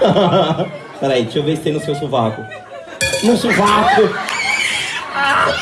Peraí, deixa eu ver se tem no seu sovaco. No sovaco! Ah!